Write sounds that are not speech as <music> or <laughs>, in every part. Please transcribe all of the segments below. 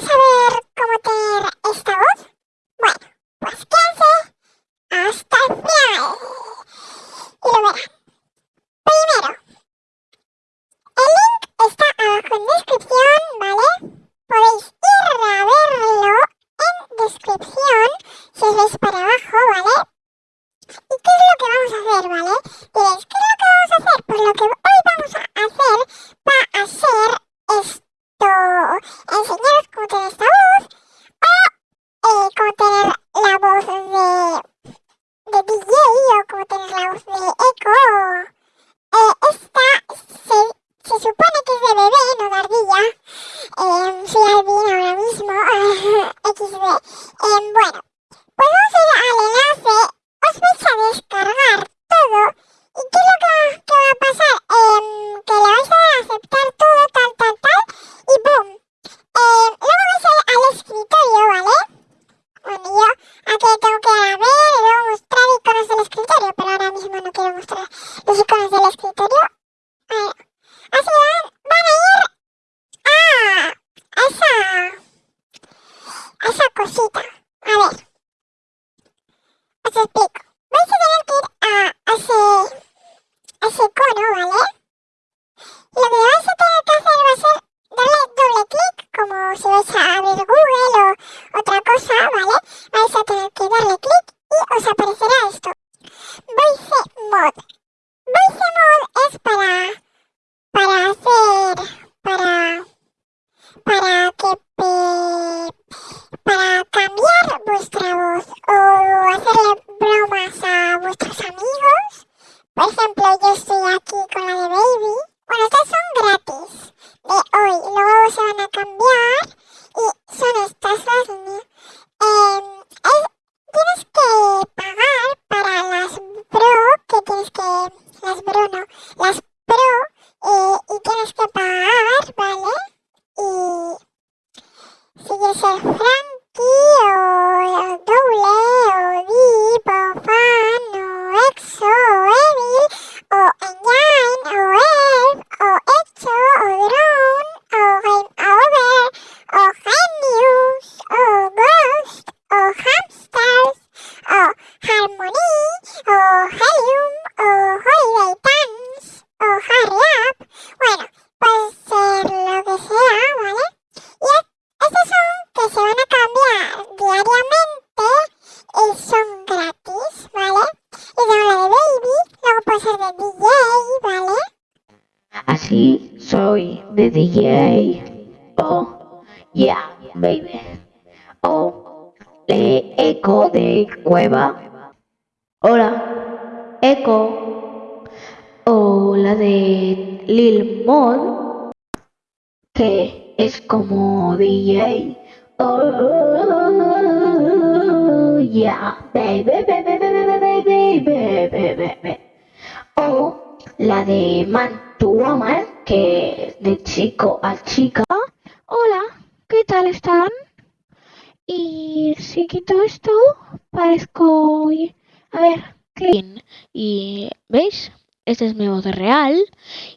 súng. away. quero que? Así ah, soy de DJ. Oh, yeah, baby. Oh, le eco de cueva. Hola, eco. Hola de Lil Mod, que es como DJ. Oh, yeah, baby, baby, baby, baby, baby, baby o la de Man Woman, que de chico a chica. Hola, ¿qué tal están? Y si quito esto, parezco... A ver, ¿qué? Y, ¿veis? Este es mi voz real.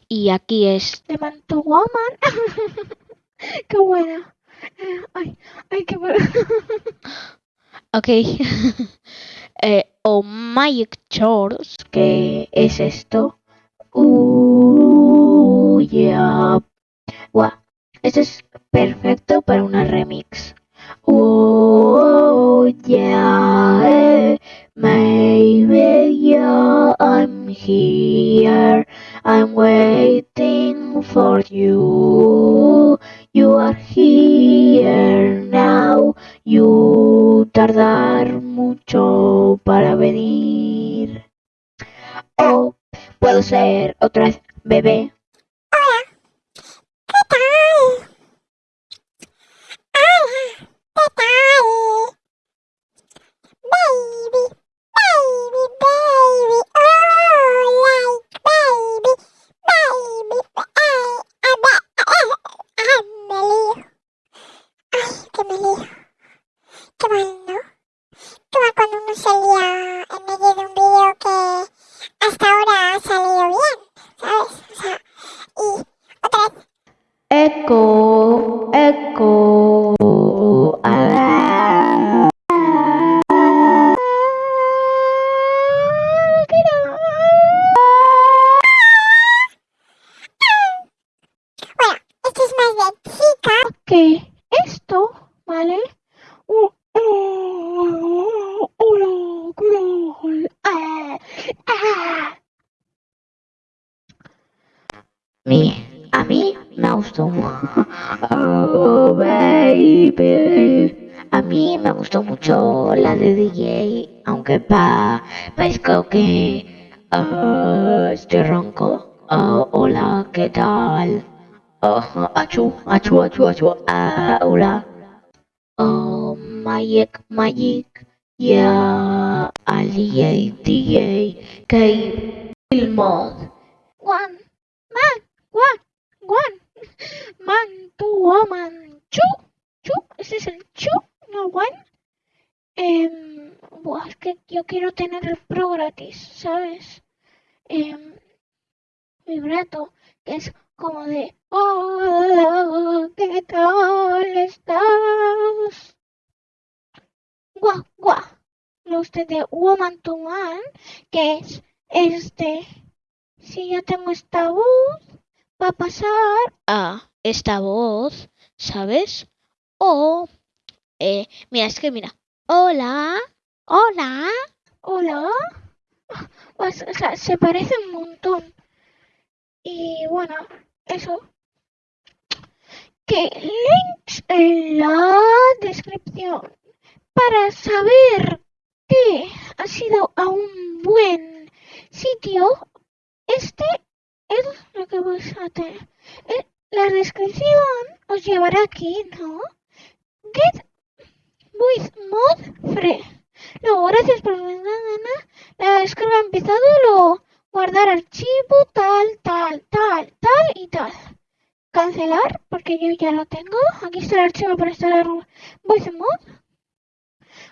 Y aquí es... De Man to Woman. <laughs> ¡Qué buena! Ay, ay, qué. <laughs> Ok. <laughs> eh, o Magic Chores, que es esto. Uh, yeah. Wow. Este es perfecto para una remix. Oh, eh. yeah, maybe yeah, I'm here. I'm waiting for you. You are here now. You tardar mucho para venir. Oh, puedo ser otra vez bebé. Mi, a mí me gustó. Oh, baby. A mí me gustó mucho la de DJ, aunque pa, parezco que ah, estoy ronco. Ah, hola, ¿qué tal? Oh, achu, achu, achu, achu. Ah, hola. Oh, Magic, Magic. Yeah, al DJ, DJ. Mod. One, one, one. Man, tu woman. Chu, chu. Ese es el chu, no one. Em, buah, es que yo quiero tener el pro gratis, ¿sabes? Em, vibrato, que es como de Hola, ¿qué tal estás? Guau, guau. Lo usted de Woman to Man, que es este. Si yo tengo esta voz, va a pasar a esta voz, ¿sabes? O, eh, mira, es que mira. Hola, hola, hola. Pues, o sea, se parece un montón. Y bueno, eso. Que links en la descripción para saber que ha sido a un buen sitio. Este es lo que tener. Eh, La descripción os llevará aquí, ¿no? Get with mod free. Luego, gracias por la la descarga empezado, luego guardar archivo, tal, tal, tal, tal y tal. Cancelar, porque yo ya lo tengo. Aquí está el archivo para instalar Voice Mod.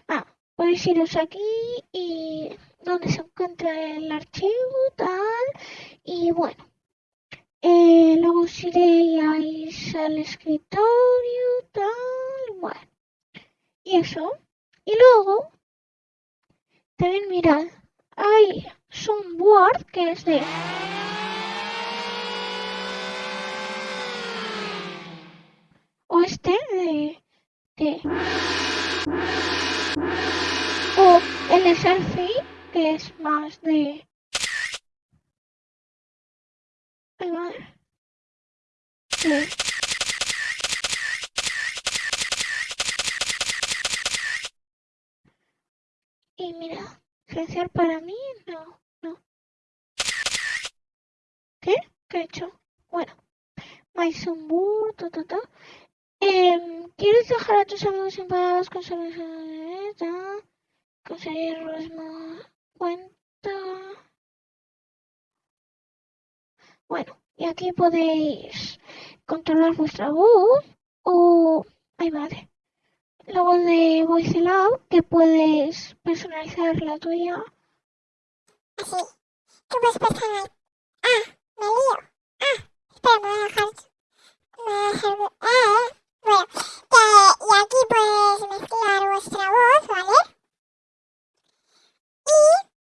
Ah, podéis iros aquí y donde se encuentra el archivo, tal. Y bueno. Eh, luego os iréis al escritorio, tal. Bueno. Y eso. Y luego, también mirad, hay Soundboard que es de o este de, de o el selfie es más de y mira silenciar para mí no no. ¿qué? ¿qué he hecho? bueno Soundboard ta ta ta. Em, ¿Quieres dejar a tus amigos enfadados con solo Conseguirlos más cuenta. Bueno, y aquí podéis controlar vuestra voz o... Ay, madre. Luego de Voice Lab, que puedes personalizar la tuya. así. ¿Qué puedes personalizar? Ah, me lío. Ah, espera, me voy a dejar. Me voy a dejar. Ah, bueno, que, y aquí puedes mezclar vuestra voz, ¿vale? Y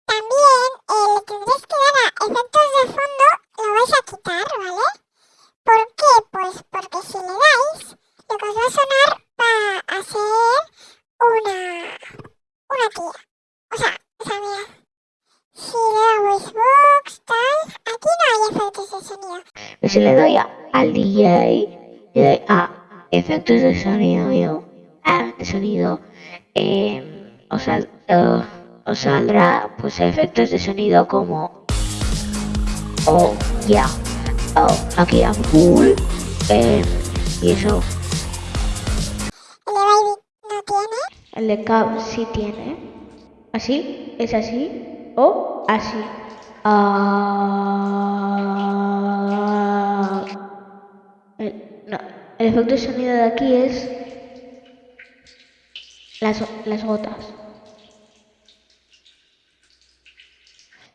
también eh, le tendréis que dar a efectos de fondo, lo vais a quitar, ¿vale? ¿Por qué? Pues porque si le dais, lo que os va a sonar va a ser una, O sea, o sea. Si le damos box, tal, aquí no hay efectos de sonido. Si le doy a- al DJ, le doy a efectos de sonido, ah, de sonido, eh, os, sal- eh, os saldrá pues efectos de sonido como, oh, ya, oh, aquí a full, eh, y eso, el de cab sí tiene, así, es así, o así, ah, el, no, el efecto de sonido de aquí es las, las gotas.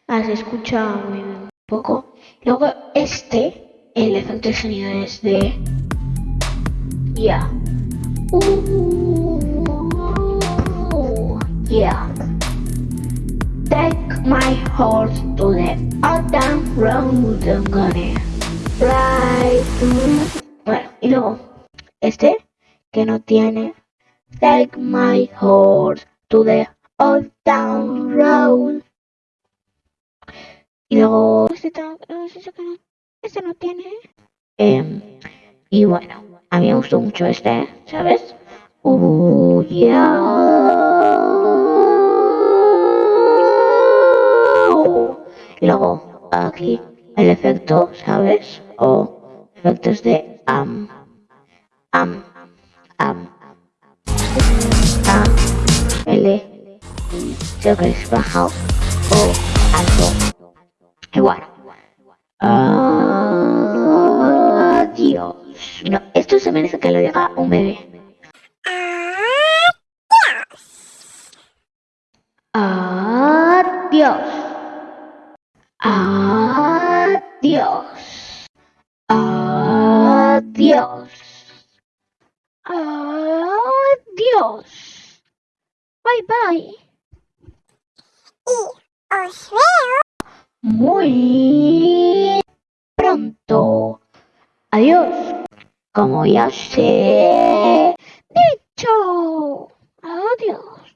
Ah, se escucha muy bien, poco. Luego este, el efecto de sonido es de... Ya. Uh, yeah. Take my horse to the autumn road, I'm gonna ride. Bueno, y luego este que no tiene Take my horse to the old town road. Y luego este, eh, este no, tiene. Em, y bueno, a mí me gustó mucho este, ¿sabes? Uh, yeah. Luego aquí el efecto, ¿sabes? O efectos de am, am, am, a, l, creo que es baja o alto. Y bueno. Adiós. No, esto se merece que lo diga un bebé. Adiós. Adiós. Adiós. Adiós. Bye bye. Y os veo muy pronto. Adiós. Como ya sé. Dicho. Adiós.